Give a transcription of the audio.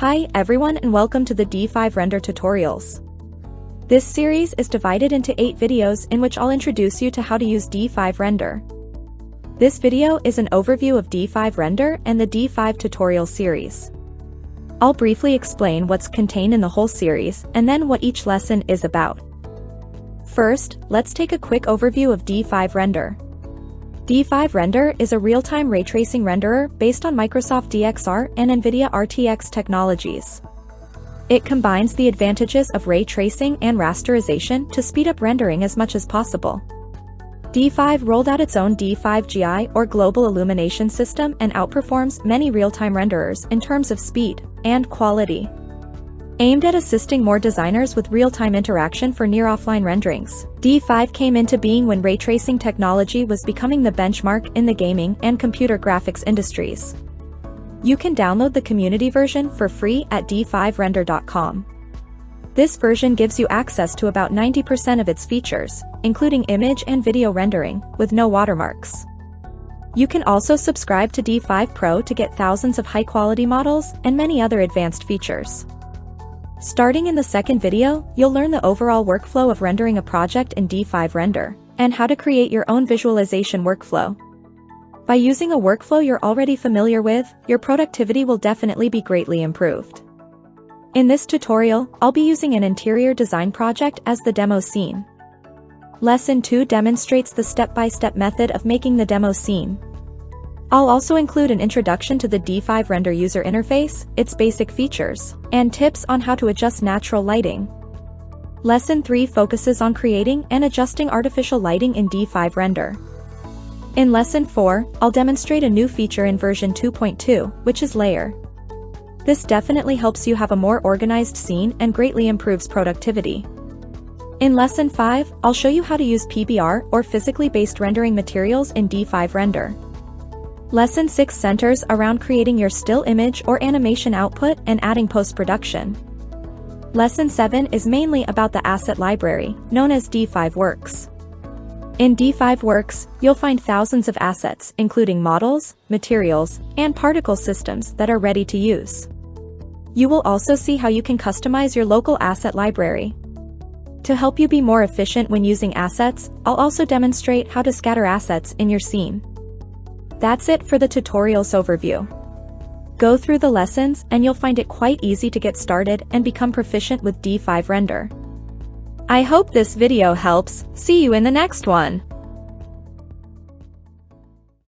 Hi everyone and welcome to the D5 Render tutorials. This series is divided into 8 videos in which I'll introduce you to how to use D5 Render. This video is an overview of D5 Render and the D5 tutorial series. I'll briefly explain what's contained in the whole series and then what each lesson is about. First, let's take a quick overview of D5 Render. D5 Render is a real-time ray tracing renderer based on Microsoft DXR and NVIDIA RTX technologies. It combines the advantages of ray tracing and rasterization to speed up rendering as much as possible. D5 rolled out its own D5GI or Global Illumination System and outperforms many real-time renderers in terms of speed and quality. Aimed at assisting more designers with real-time interaction for near-offline renderings, D5 came into being when ray tracing technology was becoming the benchmark in the gaming and computer graphics industries. You can download the community version for free at d5render.com. This version gives you access to about 90% of its features, including image and video rendering, with no watermarks. You can also subscribe to D5 Pro to get thousands of high-quality models and many other advanced features. Starting in the second video, you'll learn the overall workflow of rendering a project in D5 Render, and how to create your own visualization workflow. By using a workflow you're already familiar with, your productivity will definitely be greatly improved. In this tutorial, I'll be using an interior design project as the demo scene. Lesson 2 demonstrates the step-by-step -step method of making the demo scene, I'll also include an introduction to the D5 Render user interface, its basic features, and tips on how to adjust natural lighting. Lesson 3 focuses on creating and adjusting artificial lighting in D5 Render. In Lesson 4, I'll demonstrate a new feature in version 2.2, which is Layer. This definitely helps you have a more organized scene and greatly improves productivity. In Lesson 5, I'll show you how to use PBR or physically based rendering materials in D5 Render. Lesson 6 centers around creating your still image or animation output and adding post-production. Lesson 7 is mainly about the asset library, known as D5 Works. In D5 Works, you'll find thousands of assets including models, materials, and particle systems that are ready to use. You will also see how you can customize your local asset library. To help you be more efficient when using assets, I'll also demonstrate how to scatter assets in your scene. That's it for the tutorials overview. Go through the lessons and you'll find it quite easy to get started and become proficient with D5 Render. I hope this video helps, see you in the next one!